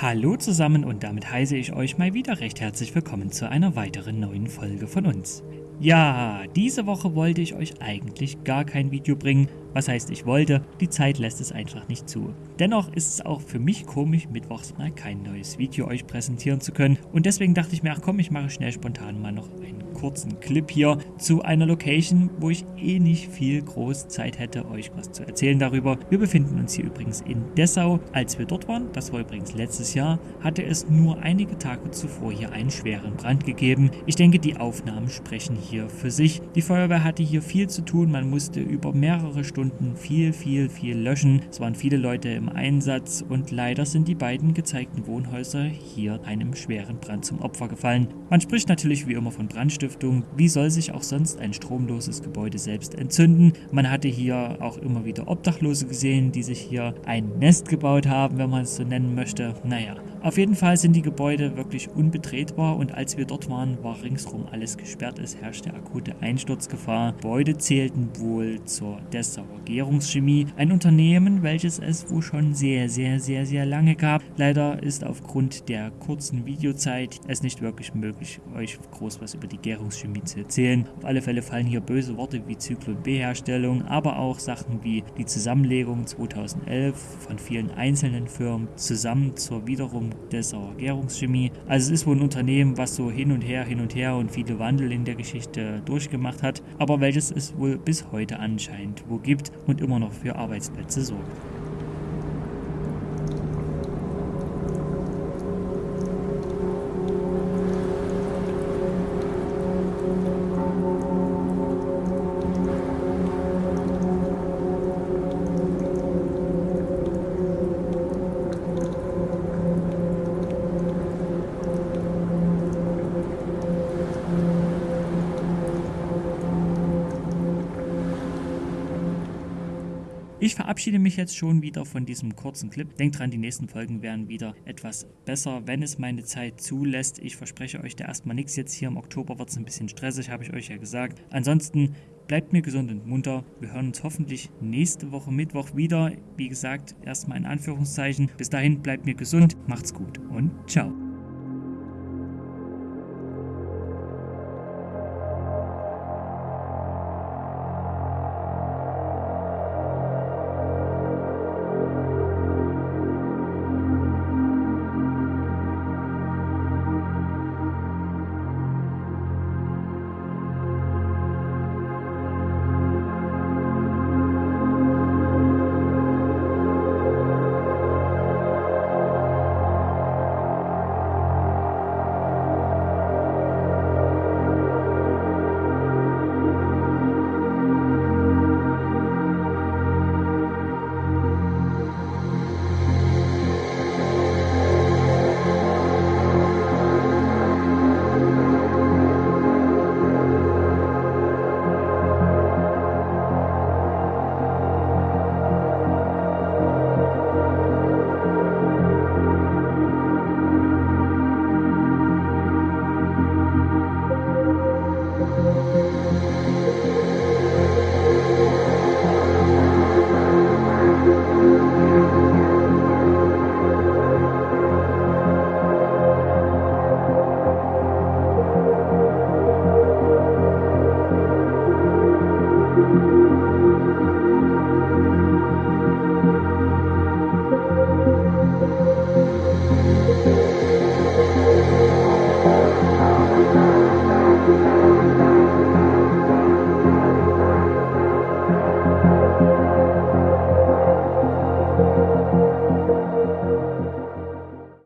Hallo zusammen und damit heiße ich euch mal wieder recht herzlich willkommen zu einer weiteren neuen Folge von uns. Ja, diese Woche wollte ich euch eigentlich gar kein Video bringen, was heißt ich wollte, die Zeit lässt es einfach nicht zu. Dennoch ist es auch für mich komisch, mittwochs mal kein neues Video euch präsentieren zu können und deswegen dachte ich mir, ach komm, ich mache schnell spontan mal noch einen kurzen Clip hier zu einer Location, wo ich eh nicht viel groß Zeit hätte, euch was zu erzählen darüber. Wir befinden uns hier übrigens in Dessau. Als wir dort waren, das war übrigens letztes Jahr, hatte es nur einige Tage zuvor hier einen schweren Brand gegeben. Ich denke, die Aufnahmen sprechen hier für sich. Die Feuerwehr hatte hier viel zu tun, man musste über mehrere Stunden viel, viel, viel löschen. Es waren viele Leute im Einsatz und leider sind die beiden gezeigten Wohnhäuser hier einem schweren Brand zum Opfer gefallen. Man spricht natürlich wie immer von Brandstiftung. Wie soll sich auch sonst ein stromloses Gebäude selbst entzünden? Man hatte hier auch immer wieder Obdachlose gesehen, die sich hier ein Nest gebaut haben, wenn man es so nennen möchte. Naja, auf jeden Fall sind die Gebäude wirklich unbetretbar und als wir dort waren, war ringsrum alles gesperrt. Es herrschte akute Einsturzgefahr. Gebäude zählten wohl zur Dessauer Gärungschemie, ein Unternehmen, welches es wohl schon sehr, sehr, sehr, sehr lange gab. Leider ist aufgrund der kurzen Videozeit es nicht wirklich möglich, euch groß was über die Gärungschemie zu erzählen. Auf alle Fälle fallen hier böse Worte wie Zyklon B-Herstellung, aber auch Sachen wie die Zusammenlegung 2011 von vielen einzelnen Firmen zusammen zur wiederum Dessauer Gärungschemie. Also es ist wohl ein Unternehmen, was so hin und her, hin und her und viele Wandel in der Geschichte durchgemacht hat, aber welches es wohl bis heute anscheinend wo gibt und immer noch für Arbeitsplätze sorgt. Ich verabschiede mich jetzt schon wieder von diesem kurzen Clip. Denkt dran, die nächsten Folgen werden wieder etwas besser, wenn es meine Zeit zulässt. Ich verspreche euch da erstmal nichts. Jetzt hier im Oktober wird es ein bisschen stressig, habe ich euch ja gesagt. Ansonsten bleibt mir gesund und munter. Wir hören uns hoffentlich nächste Woche Mittwoch wieder. Wie gesagt, erstmal in Anführungszeichen. Bis dahin bleibt mir gesund, macht's gut und ciao.